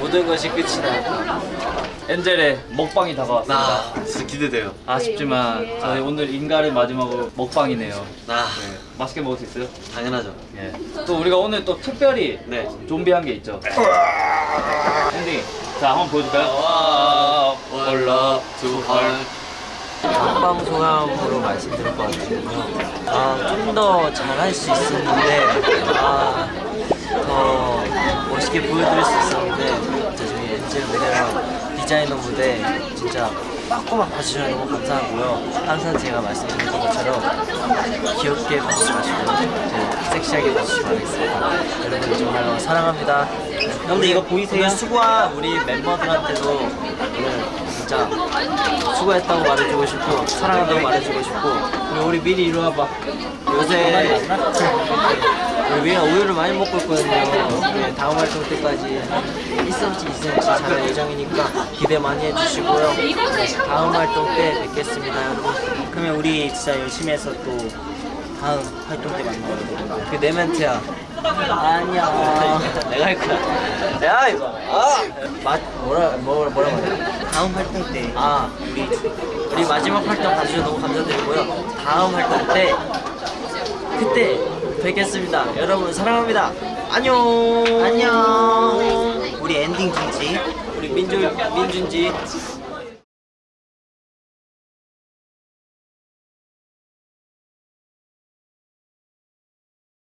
모든 것이 끝이 나. 엔젤의 먹방이 다가왔습니다. 나 진짜 기대돼요. 아쉽지만 저희 오늘 인가를 마지막으로 먹방이네요. 나 네, 맛있게 먹을 수 있어요? 당연하죠. 예. 또 우리가 오늘 또 특별히 네. 좀비한 게 있죠. 엔딩. 자, 한번 보여줄까요? 올라 두 헐. 먹방 소감으로 말씀드릴 것 같은데요. 아, 좀 더 잘할 수 있었는데, 아, 더 멋있게 보여드릴 수 있었는데, 저희 엔젤 무대랑 디자이너 무대 진짜 빠꾸만 봐주셔서 너무 감사하고요. 항상 제가 말씀드렸던 것처럼 귀엽게 봐주지 마시고, 섹시하게 봐주시기 바라겠습니다. 여러분 정말 사랑합니다. 근데 이거 보이세요? 오늘 수고한 우리 멤버들한테도 오늘 진짜 수고했다고 말해주고 싶고 사랑한다고 말해주고 싶고 그리고 우리 미리 이리 와봐 요새 우리 미리가 우유를 많이 먹고 있거든요 네, 다음 활동 때까지 1cm, 2cm 잘 예정이니까 기대 많이 해주시고요 네, 다음 활동 때 뵙겠습니다. 여러분 그러면 우리 진짜 열심히 해서 또 다음 활동 때 만나요 그내 멘트야. 아니야 내가 할 거야. 야 이거. 아! 마, 뭐라 뭐라 뭐라 말해 다음 활동 때아 우리 우리 마지막 활동 봐주셔서 너무 감사드리고요. 다음 활동 때 그때 뵙겠습니다. 여러분 사랑합니다. 안녕. 안녕. 우리 엔딩 중지 우리 민주 민준지